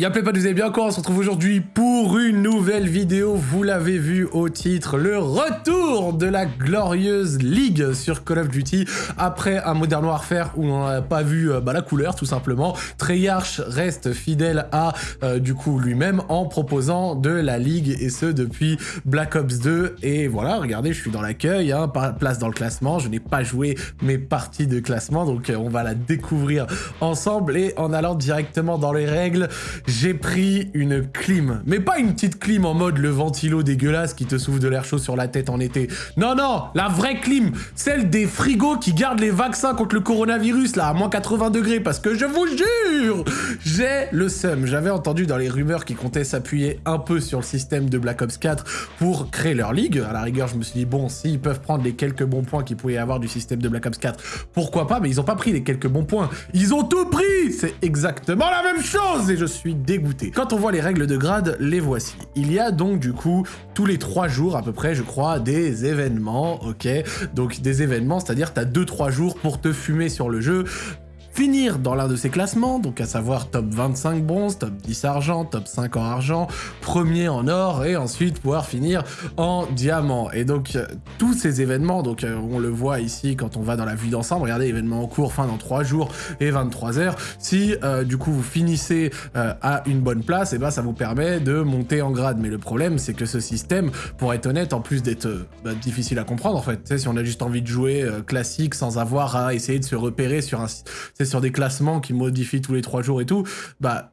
Y'a pas vous allez bien quoi On se retrouve aujourd'hui pour une nouvelle vidéo. Vous l'avez vu au titre, le retour de la glorieuse ligue sur Call of Duty après un Modern Warfare où on n'a pas vu euh, bah, la couleur tout simplement. Treyarch reste fidèle à euh, du coup lui-même en proposant de la ligue et ce depuis Black Ops 2. Et voilà, regardez, je suis dans l'accueil, hein, place dans le classement. Je n'ai pas joué mes parties de classement donc euh, on va la découvrir ensemble et en allant directement dans les règles j'ai pris une clim. Mais pas une petite clim en mode le ventilo dégueulasse qui te souffle de l'air chaud sur la tête en été. Non, non, la vraie clim. Celle des frigos qui gardent les vaccins contre le coronavirus, là, à moins 80 degrés. Parce que je vous jure, j'ai le seum. J'avais entendu dans les rumeurs qu'ils comptaient s'appuyer un peu sur le système de Black Ops 4 pour créer leur ligue. À la rigueur, je me suis dit, bon, s'ils peuvent prendre les quelques bons points qu'ils pouvaient avoir du système de Black Ops 4, pourquoi pas? Mais ils ont pas pris les quelques bons points. Ils ont tout pris C'est exactement la même chose Et je suis dégoûté. Quand on voit les règles de grade, les voici. Il y a donc du coup tous les trois jours à peu près, je crois, des événements, ok? Donc des événements, c'est-à-dire tu as 2-3 jours pour te fumer sur le jeu finir dans l'un de ces classements, donc à savoir top 25 bronze, top 10 argent, top 5 en argent, premier en or, et ensuite pouvoir finir en diamant. Et donc, euh, tous ces événements, donc euh, on le voit ici quand on va dans la vue d'ensemble, regardez, événements en cours, fin dans 3 jours et 23 heures, si euh, du coup vous finissez à une bonne place, et eh ben ça vous permet de monter en grade. Mais le problème, c'est que ce système, pour être honnête, en plus d'être bah, difficile à comprendre, en fait, si on a juste envie de jouer classique sans avoir à essayer de se repérer sur un sur des classements qui modifient tous les trois jours et tout, bah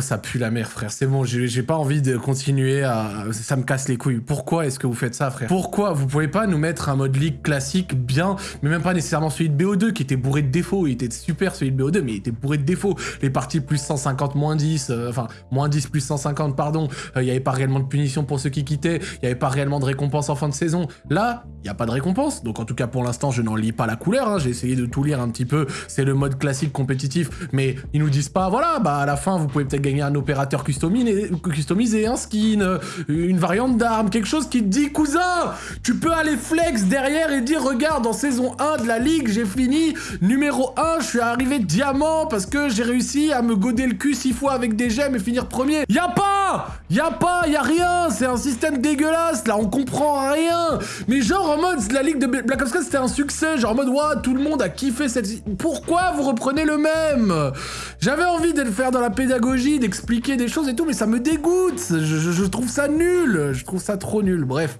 Oh, ça pue la mère, frère. C'est bon, j'ai pas envie de continuer à... Ça me casse les couilles. Pourquoi est-ce que vous faites ça, frère? Pourquoi Vous pouvez pas nous mettre un mode league classique bien, mais même pas nécessairement celui de BO2 qui était bourré de défauts. Il était super celui de BO2, mais il était bourré de défauts. Les parties plus 150, moins 10, euh, enfin, moins 10 plus 150, pardon. Euh, il y avait pas réellement de punition pour ceux qui quittaient. Il y avait pas réellement de récompense en fin de saison. Là, il y a pas de récompense. Donc en tout cas, pour l'instant, je n'en lis pas la couleur. Hein. J'ai essayé de tout lire un petit peu. C'est le mode classique compétitif. Mais ils nous disent pas, voilà, bah à la fin, vous pouvez peut-être gagner un opérateur customisé, customisé un skin, une variante d'arme, quelque chose qui te dit, cousin, tu peux aller flex derrière et dire, regarde, en saison 1 de la ligue, j'ai fini numéro 1, je suis arrivé diamant parce que j'ai réussi à me goder le cul 6 fois avec des gemmes et finir premier. Y a pas Y a pas, y rien, c'est un système dégueulasse, là, on comprend rien. Mais genre, en mode, la ligue de Black Ops 4, c'était un succès, genre en mode, ouais, tout le monde a kiffé cette... Pourquoi vous reprenez le même? J'avais envie de le faire dans la pédagogie, d'expliquer des choses et tout, mais ça me dégoûte. Je, trouve ça nul. Je trouve ça trop nul. Bref.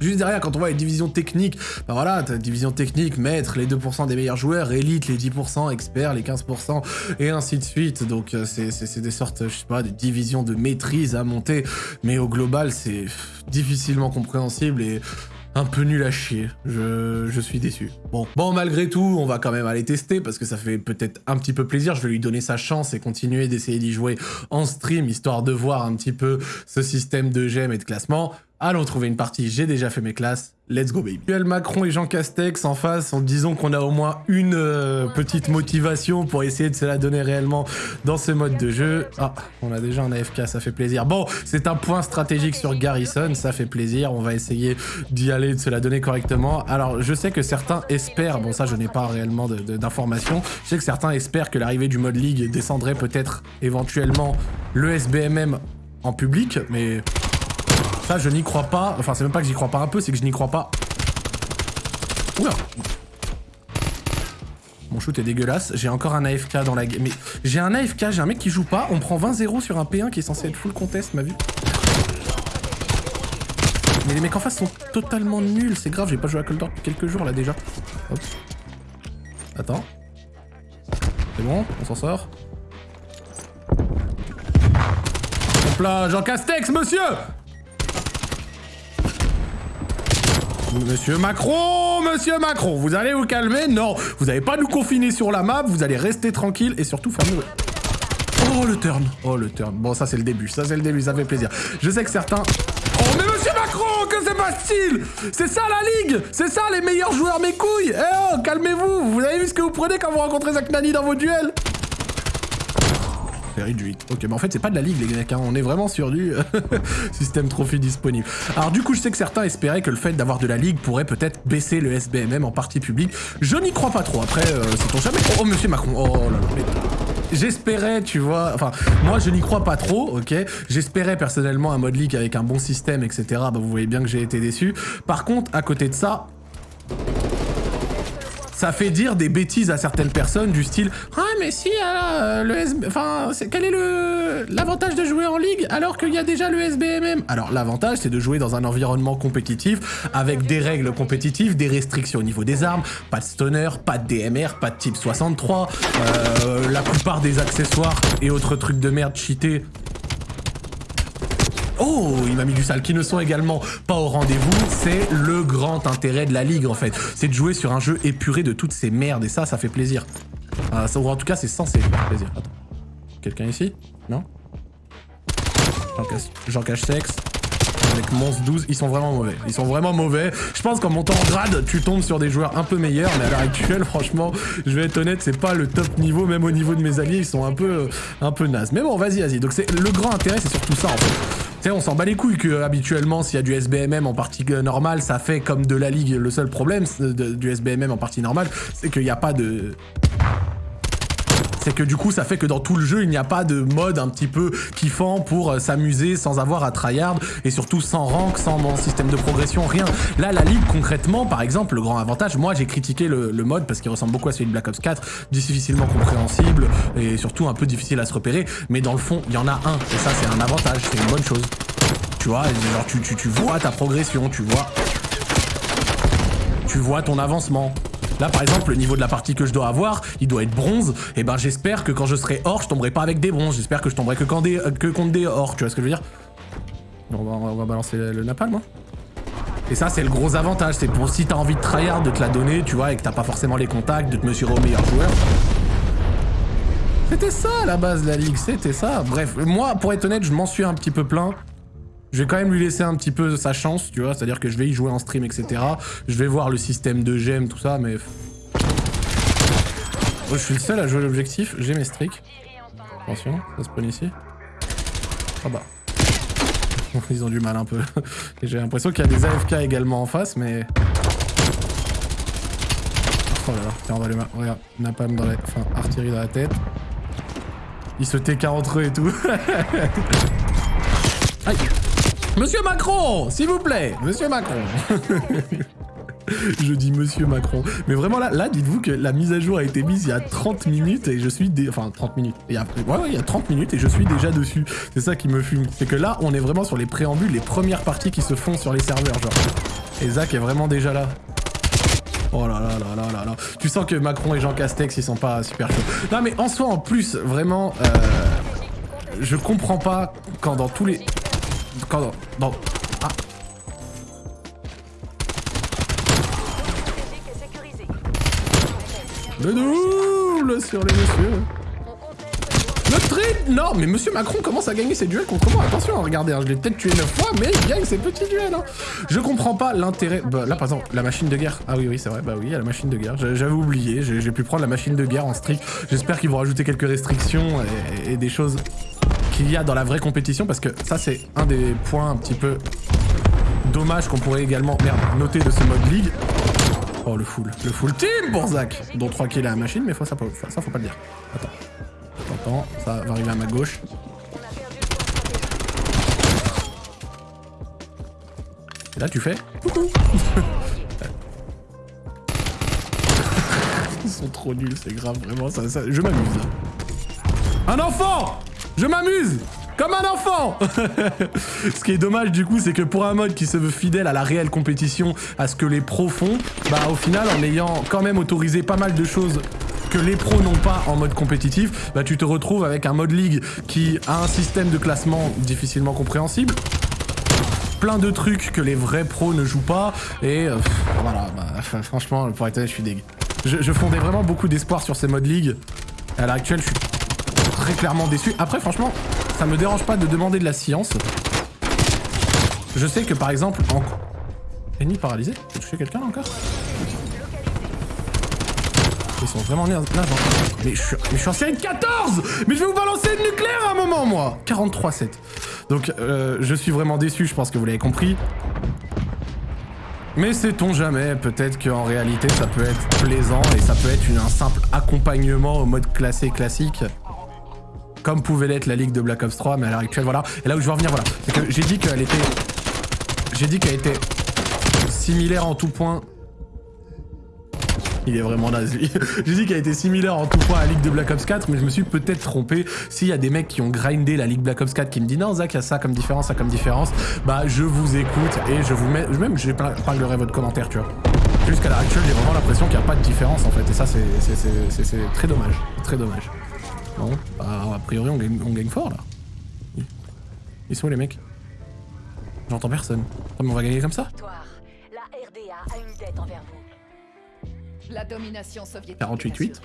Juste derrière, quand on voit les divisions techniques, bah voilà, division technique, maître, les 2% des meilleurs joueurs, élite, les 10%, experts, les 15%, et ainsi de suite. Donc euh, c'est des sortes, je sais pas, des divisions de maîtrise à monter, mais au global, c'est difficilement compréhensible et un peu nul à chier. Je, je, suis déçu. Bon, bon, malgré tout, on va quand même aller tester parce que ça fait peut-être un petit peu plaisir. Je vais lui donner sa chance et continuer d'essayer d'y jouer en stream, histoire de voir un petit peu ce système de gemmes et de classement. Allons trouver une partie, j'ai déjà fait mes classes, let's go baby. Emmanuel Macron et Jean Castex en face, en disant qu'on a au moins une euh, petite motivation pour essayer de se la donner réellement dans ce mode de jeu. Ah, on a déjà un AFK, ça fait plaisir. Bon, c'est un point stratégique sur Garrison, ça fait plaisir, on va essayer d'y aller, de se la donner correctement. Alors, je sais que certains espèrent, bon ça je n'ai pas réellement d'informations, je sais que certains espèrent que l'arrivée du mode League descendrait peut-être éventuellement le SBMM en public, mais ça, je n'y crois pas. Enfin, c'est même pas que j'y crois pas un peu, c'est que je n'y crois pas. Oula Mon shoot est dégueulasse. J'ai encore un AFK dans la game. Mais j'ai un AFK, j'ai un mec qui joue pas. On prend 20-0 sur un P1 qui est censé être full contest, ma vue. Mais les mecs en face sont totalement nuls. C'est grave, j'ai pas joué à Cold depuis quelques jours là déjà. Hop. Attends. C'est bon, on s'en sort. Hop là, Jean Castex, monsieur Monsieur Macron, monsieur Macron, vous allez vous calmer? Non, vous n'allez pas nous confiner sur la map, vous allez rester tranquille et surtout fermer... Oh, le turn Oh, le turn. Bon, ça, c'est le début. Ça, c'est le début. Ça fait plaisir. Je sais que certains... Oh, mais monsieur Macron, que c'est style C'est ça, la ligue? C'est ça, les meilleurs joueurs, mes couilles? Eh oh, calmez-vous Vous avez vu ce que vous prenez quand vous rencontrez Zach Nani dans vos duels? Réduite. Ok, mais en fait, c'est pas de la ligue, les mecs. Hein. On est vraiment sur du système trophy disponible. Alors, du coup, je sais que certains espéraient que le fait d'avoir de la ligue pourrait peut-être baisser le SBMM en partie publique. Je n'y crois pas trop. Après, euh, c'est ton jamais. Oh, monsieur Macron. Oh là là. j'espérais, tu vois, enfin, moi je n'y crois pas trop, ok J'espérais personnellement un mode league avec un bon système, etc. Bah vous voyez bien que j'ai été déçu. Par contre, à côté de ça, ça fait dire des bêtises à certaines personnes du style ah mais si euh, le SB... enfin quel est l'avantage de jouer en ligue alors qu'il y a déjà le SBMM alors l'avantage c'est de jouer dans un environnement compétitif avec des règles compétitives des restrictions au niveau des armes pas de stunner pas de DMR pas de type 63 euh, la plupart des accessoires et autres trucs de merde cheatés Oh, il m'a mis du sale, qui ne sont également pas au rendez-vous. C'est le grand intérêt de la ligue, en fait. C'est de jouer sur un jeu épuré de toutes ces merdes, et ça, ça fait plaisir. Ah, en tout cas, c'est censé faire plaisir. Quelqu'un ici? Non? Jean cache sexe avec Mons 12, ils sont vraiment mauvais. Ils sont vraiment mauvais. Je pense qu'en montant en grade, tu tombes sur des joueurs un peu meilleurs, mais à l'heure actuelle, franchement, je vais être honnête, c'est pas le top niveau, même au niveau de mes alliés, ils sont un peu, un peu nazes. Mais bon, vas-y, vas-y. Donc le grand intérêt, c'est surtout ça en fait. Sais, on s'en bat les couilles que habituellement, s'il y a du SBMM en partie normale, ça fait comme de la ligue. Le seul problème du SBMM en partie normale, c'est qu'il n'y a pas de c'est que du coup ça fait que dans tout le jeu il n'y a pas de mode un petit peu kiffant pour euh, s'amuser sans avoir à tryhard et surtout sans rank, sans système de progression, rien. Là la ligue concrètement par exemple le grand avantage, moi j'ai critiqué le, mode parce qu'il ressemble beaucoup à celui de Black Ops 4, difficilement compréhensible et surtout un peu difficile à se repérer, mais dans le fond il y en a un et ça c'est un avantage, c'est une bonne chose. Tu vois, genre tu, tu, tu vois ta progression, tu vois... Tu vois ton avancement. Là, par exemple, le niveau de la partie que je dois avoir, il doit être bronze. Et eh ben, j'espère que quand je serai or, je tomberai pas avec des bronzes. J'espère que je tomberai que, quand des, que contre des or. Tu vois ce que je veux dire? On va, on va balancer le napalm, hein. Et ça, c'est le gros avantage. C'est pour si t'as envie de tryhard, de te la donner, tu vois, et que t'as pas forcément les contacts, de te mesurer au meilleur joueur. C'était ça, la base de la ligue. C'était ça. Bref, moi, pour être honnête, je m'en suis un petit peu plein. Je vais quand même lui laisser un petit peu sa chance, tu vois, c'est-à-dire que je vais y jouer en stream, etc. Je vais voir le système de gemmes, tout ça, mais... je suis le seul à jouer l'objectif, j'ai mes streaks. Attention, ça spawn ici. Ah bah. Ils ont du mal un peu. j'ai l'impression qu'il y a des AFK également en face, mais... Oh là là, tiens, on va les... Regarde, napalm dans la... Enfin, artillerie dans la tête. Ils se TK entre eux et tout. Aïe Monsieur Macron, s'il vous plaît, Monsieur Macron. je dis Monsieur Macron. Mais vraiment là, là dites-vous que la mise à jour a été mise il y a 30 minutes et je suis... Dé... Enfin, 30 minutes. Ouais, il y a 30 minutes et je suis déjà dessus. C'est ça qui me fume. C'est que là, on est vraiment sur les préambules, les premières parties qui se font sur les serveurs, genre. Et Zach est vraiment déjà là. Oh là là là là là là. Tu sens que Macron et Jean Castex, ils sont pas super chauds. Non mais en soi, en plus, vraiment... Euh, je comprends pas quand dans tous les... Quand dans... Ah. Le double sur les messieurs. Le trip Non, mais Monsieur Macron commence à gagner ses duels contre moi. Attention, regardez, hein, je l'ai peut-être tué 9 fois, mais il gagne ses petits duels. Hein. Je comprends pas l'intérêt... Bah, là, par exemple, la machine de guerre. Ah oui, oui, c'est vrai. Bah oui, a la machine de guerre. J'avais oublié. J'ai pu prendre la machine de guerre en strict. J'espère qu'ils vont rajouter quelques restrictions et des choses qu'il y a dans la vraie compétition, parce que ça, c'est un des points un petit peu dommage qu'on pourrait également merde, noter de ce mode ligue. Oh, le full. Le full team pour Zach, dont 3 kills à la machine, mais faut, ça, ça, faut pas le dire. Attends. Attends, ça va arriver à ma gauche. Et là, tu fais coucou Ils sont trop nuls, c'est grave, vraiment, ça, ça je m'amuse. Un enfant je m'amuse comme un enfant Ce qui est dommage du coup, c'est que pour un mode qui se veut fidèle à la réelle compétition, à ce que les pros font, bah au final, en ayant quand même autorisé pas mal de choses que les pros n'ont pas en mode compétitif, bah tu te retrouves avec un mode ligue qui a un système de classement difficilement compréhensible, plein de trucs que les vrais pros ne jouent pas, et euh, voilà, bah, franchement, pour être honnête, je suis dégueu. Je, fondais vraiment beaucoup d'espoir sur ces modes ligue. À l'heure actuelle, je suis clairement déçu. Après, franchement, ça me dérange pas de demander de la science. Je sais que, par exemple, en... Ennemi paralysé J'ai touché quelqu'un encore? Ils sont vraiment là, mais je, suis, mais je suis en série 14 Mais je vais vous balancer le nucléaire à un moment, moi 43-7. Donc, euh, je suis vraiment déçu, je pense que vous l'avez compris. Mais sait-on jamais, peut-être qu'en réalité ça peut être plaisant et ça peut être un simple accompagnement au mode classé classique comme pouvait l'être la Ligue de Black Ops 3, mais à l'heure actuelle, voilà. Et là où je veux en venir, voilà, j'ai dit qu'elle était... J'ai dit qu'elle était similaire en tout point il est vraiment naze lui. J'ai dit qu'elle était similaire en tout point à la Ligue de Black Ops 4, mais je me suis peut-être trompé. S'il y a des mecs qui ont grindé la Ligue Black Ops 4 qui me disent non Zach, il y a ça comme différence, ça comme différence, bah je vous écoute et je vous mets, même je parlerai votre commentaire, tu vois. Jusqu'à l'heure actuelle, j'ai vraiment l'impression qu'il n'y a pas de différence en fait, et ça c'est très dommage, très dommage. Bon, bah, a priori on gagne, on gagne fort là. Ils sont où les mecs? J'entends personne. mais on va gagner comme ça? La domination soviétique. 48-8.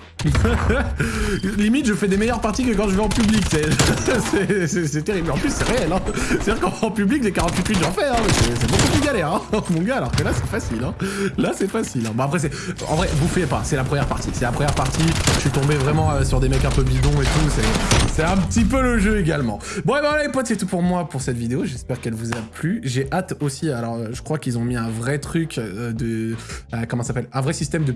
Limite, je fais des meilleures parties que quand je vais en public. C'est terrible. En plus, c'est réel. Hein. C'est-à-dire qu'en public, les 48-8, j'en fais. Hein. C'est beaucoup plus galère, hein, mon gars. Alors que là, c'est facile. Hein. Là, c'est facile. Hein. Bon, après, c'est. En vrai, faites pas. C'est la première partie. C'est la première partie. Je suis tombé vraiment euh, sur des mecs un peu bidons et tout. C'est un petit peu le jeu également. Bon, et ben voilà, les potes, c'est tout pour moi pour cette vidéo. J'espère qu'elle vous a plu. J'ai hâte aussi. Alors, je crois qu'ils ont mis un vrai truc euh, de. Euh, comment ça s'appelle? Un vrai système de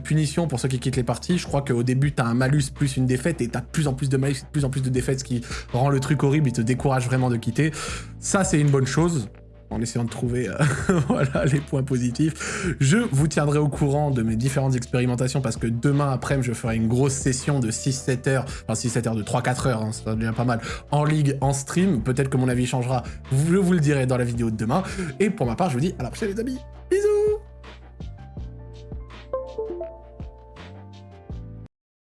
pour ceux qui quittent les parties. Je crois qu'au début, t'as un malus plus une défaite et t'as de plus en plus de malus, plus en plus de défaites, ce qui rend le truc horrible et te décourage vraiment de quitter. Ça, c'est une bonne chose en essayant de trouver euh, voilà, les points positifs. Je vous tiendrai au courant de mes différentes expérimentations parce que demain après je ferai une grosse session de 6-7 heures, enfin 6-7 heures de 3-4 heures, hein, ça devient pas mal, en ligue, en stream. Peut-être que mon avis changera, je vous le dirai dans la vidéo de demain. Et pour ma part, je vous dis à la prochaine les amis